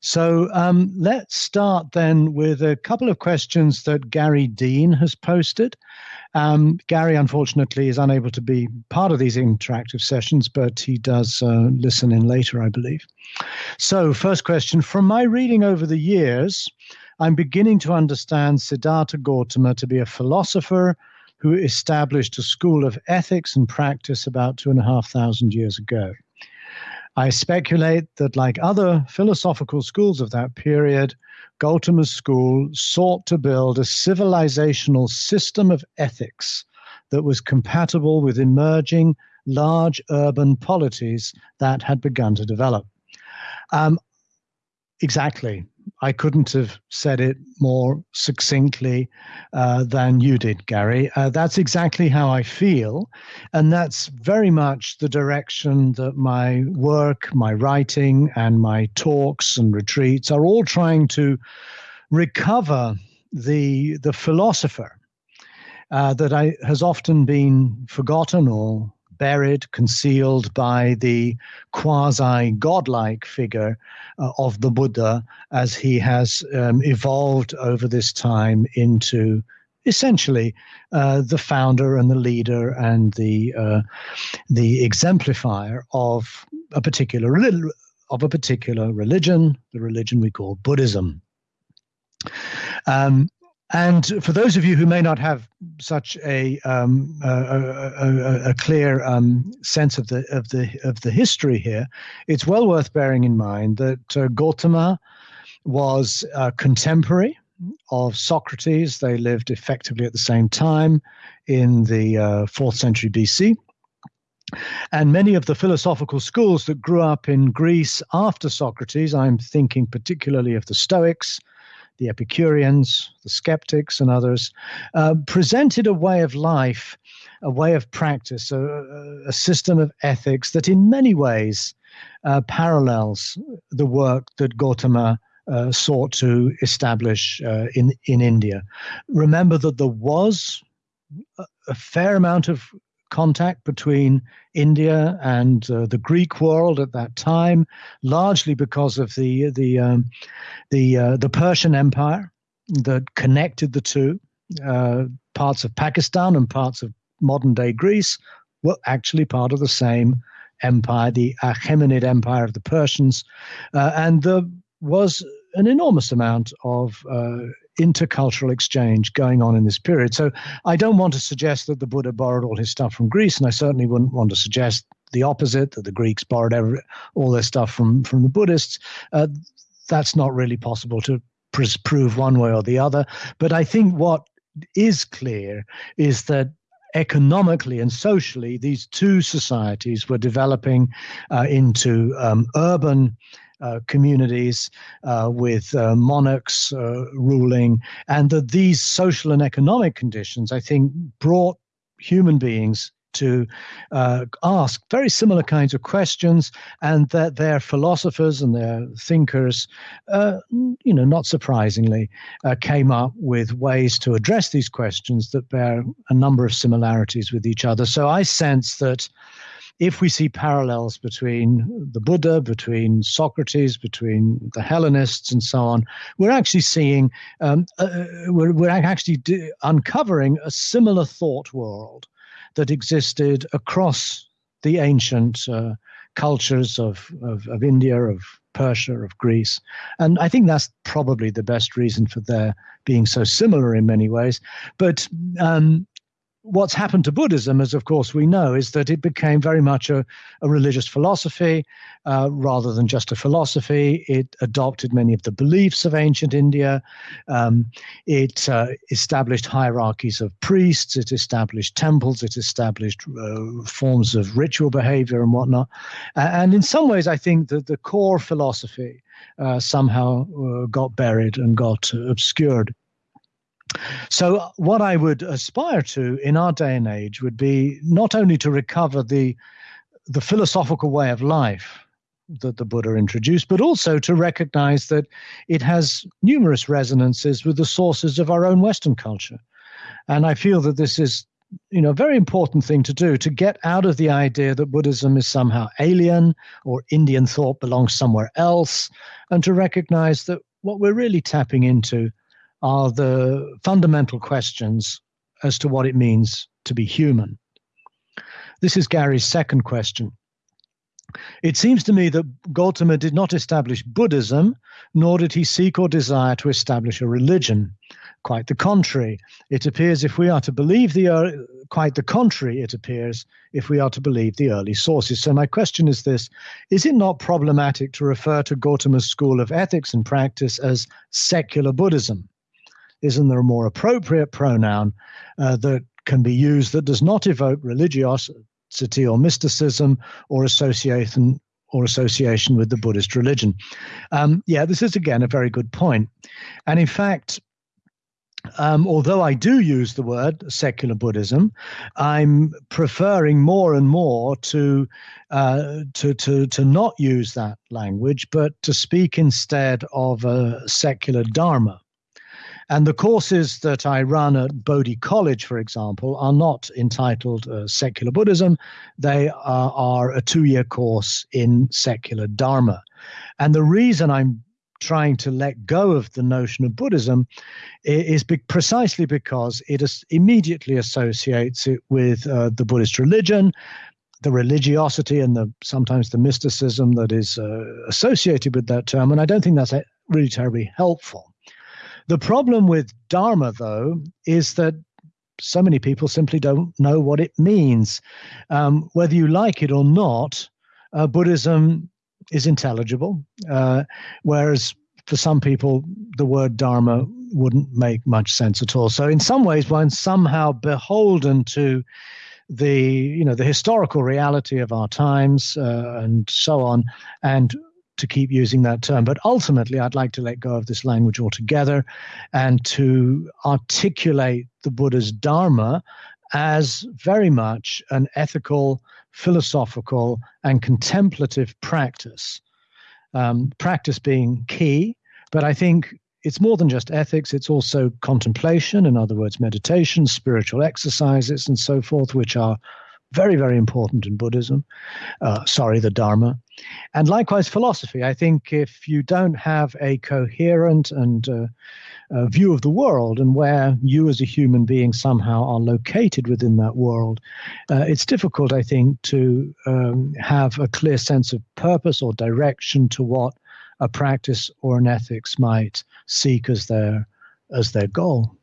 So um, let's start then with a couple of questions that Gary Dean has posted. Um, Gary, unfortunately, is unable to be part of these interactive sessions, but he does uh, listen in later, I believe. So, first question From my reading over the years, I'm beginning to understand Siddhartha Gautama to be a philosopher who established a school of ethics and practice about two and a half thousand years ago. I speculate that, like other philosophical schools of that period, Gautama's school sought to build a civilizational system of ethics that was compatible with emerging large urban polities that had begun to develop. Um, exactly. I couldn't have said it more succinctly uh, than you did, Gary. Uh, that's exactly how I feel. And that's very much the direction that my work, my writing, and my talks and retreats are all trying to recover the, the philosopher uh, that I, has often been forgotten or buried, concealed by the quasi godlike figure uh, of the Buddha as he has um, evolved over this time into essentially uh, the founder and the leader and the uh, the exemplifier of a particular of a particular religion, the religion we call Buddhism. Um, and for those of you who may not have such a um, a, a, a, clear um, sense of the of the of the history here, it's well worth bearing in mind that uh, Gautama was a contemporary of Socrates. They lived effectively at the same time in the uh, fourth century BC. And many of the philosophical schools that grew up in Greece after Socrates, I'm thinking particularly of the Stoics, the Epicureans, the skeptics, and others, uh, presented a way of life, a way of practice, a, a system of ethics that in many ways uh, parallels the work that Gautama uh, sought to establish uh, in, in India. Remember that there was a, a fair amount of contact between India and uh, the Greek world at that time, largely because of the the um, the uh, the Persian Empire that connected the two. Uh, parts of Pakistan and parts of modern day Greece were actually part of the same empire, the Achaemenid Empire of the Persians, uh, and there was an enormous amount of uh, intercultural exchange going on in this period. So I don't want to suggest that the Buddha borrowed all his stuff from Greece, and I certainly wouldn't want to suggest the opposite that the Greeks borrowed every, all their stuff from from the Buddhists. Uh, that's not really possible to pr- prove one way or the other. But I think what is clear is that economically and socially, these two societies were developing uh, into um, urban uh, communities uh, with uh, monarchs uh, ruling, and that these social and economic conditions, I think, brought human beings to uh, ask very similar kinds of questions, and that their philosophers and their thinkers, uh, you know, not surprisingly, uh, came up with ways to address these questions that bear a number of similarities with each other. So I sense that if we see parallels between the Buddha, between Socrates, between the Hellenists, and so on, we're actually seeing, um, uh, uh we're, we're actually uncovering a similar thought world that existed across the ancient uh, cultures of, of, of, India, of Persia, of Greece. And I think that's probably the best reason for their being so similar in many ways. But um, what's happened to Buddhism, as of course we know, is that it became very much a, a religious philosophy uh, rather than just a philosophy. It adopted many of the beliefs of ancient India. Um, it uh, established hierarchies of priests. It established temples. It established uh, forms of ritual behavior and whatnot. and in some ways, I think that the core philosophy uh, somehow uh, got buried and got obscured. So, uh, what I would aspire to in our day and age would be not only to recover the the philosophical way of life that the Buddha introduced, but also to recognize that it has numerous resonances with the sources of our own Western culture. And I feel that this is you know, a very important thing to do to get out of the idea that Buddhism is somehow alien or Indian thought belongs somewhere else, and to recognize that what we're really tapping into are the fundamental questions as to what it means to be human. This is Gary's second question. It seems to me that Gautama did not establish Buddhism, nor did he seek or desire to establish a religion. Quite the contrary. It appears if we are to believe the quite the contrary. It appears if we are to believe the early sources. So my question is this: Is it not problematic to refer to Gautama's school of ethics and practice as secular Buddhism? Isn't there a more appropriate pronoun uh, that can be used that does not evoke religiosity or mysticism or association or association with the Buddhist religion. Um, yeah, this is again a very good point. And in fact, um, although I do use the word secular Buddhism, I'm preferring more and more to uh, to to to not use that language, but to speak instead of a secular Dharma. And the courses that I run at Bodhi College, for example, are not entitled uh, Secular Buddhism. They are, are a two year course in secular Dharma. And the reason I'm trying to let go of the notion of Buddhism is be- precisely because it is immediately associates it with uh, the Buddhist religion, the religiosity, and the sometimes the mysticism that is uh, associated with that term. And I don't think that's really terribly helpful. The problem with Dharma, though, is that so many people simply don't know what it means. Um, whether you like it or not, uh, Buddhism is intelligible, uh, whereas for some people, the word Dharma wouldn't make much sense at all. So, in some ways, one's somehow beholden to the you know the historical reality of our times uh, and so on, and to keep using that term. But ultimately, I'd like to let go of this language altogether and to articulate the Buddha's Dharma as very much an ethical, philosophical, and contemplative practice. Um, practice being key, but I think it's more than just ethics, it's also contemplation, in other words, meditation, spiritual exercises, and so forth, which are very, very important in Buddhism. Uh, sorry, the Dharma. And likewise, philosophy. I think if you don't have a coherent and uh, view of the world and where you as a human being somehow are located within that world, uh, it's difficult, I think, to um, have a clear sense of purpose or direction to what a practice or an ethics might seek as their as their goal.